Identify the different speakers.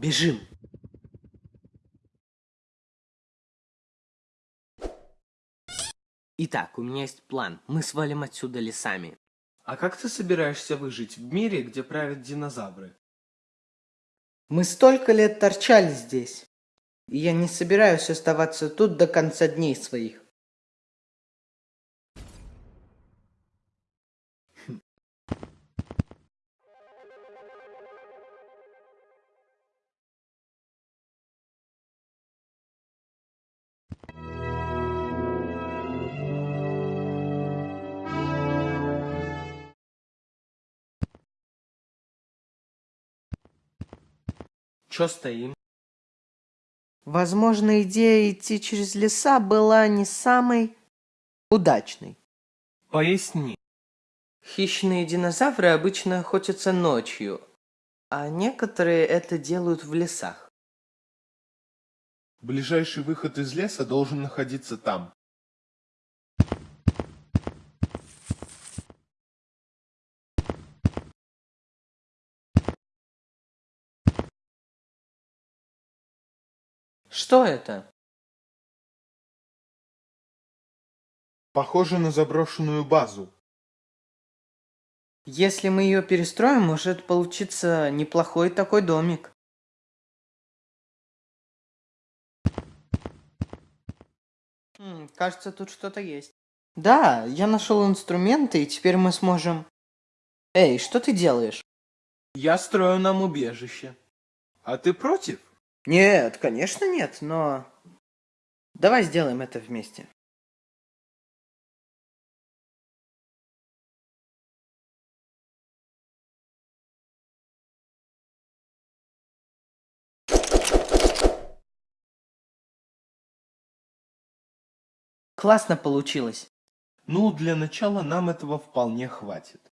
Speaker 1: Бежим. Итак, у меня есть план. Мы свалим отсюда лесами.
Speaker 2: А как ты собираешься выжить в мире, где правят динозавры?
Speaker 3: Мы столько лет торчали здесь, и я не собираюсь оставаться тут до конца дней своих.
Speaker 2: Чё стоим?
Speaker 3: Возможно, идея идти через леса была не самой удачной.
Speaker 2: Поясни.
Speaker 3: Хищные динозавры обычно охотятся ночью, а некоторые это делают в лесах.
Speaker 4: Ближайший выход из леса должен находиться там.
Speaker 3: Что это?
Speaker 4: Похоже на заброшенную базу.
Speaker 3: Если мы ее перестроим, может получиться неплохой такой домик. Хм, кажется, тут что-то есть. Да, я нашел инструменты, и теперь мы сможем... Эй, что ты делаешь?
Speaker 2: Я строю нам убежище. А ты против?
Speaker 3: Нет, конечно нет, но... Давай сделаем это вместе. Классно получилось.
Speaker 4: Ну, для начала нам этого вполне хватит.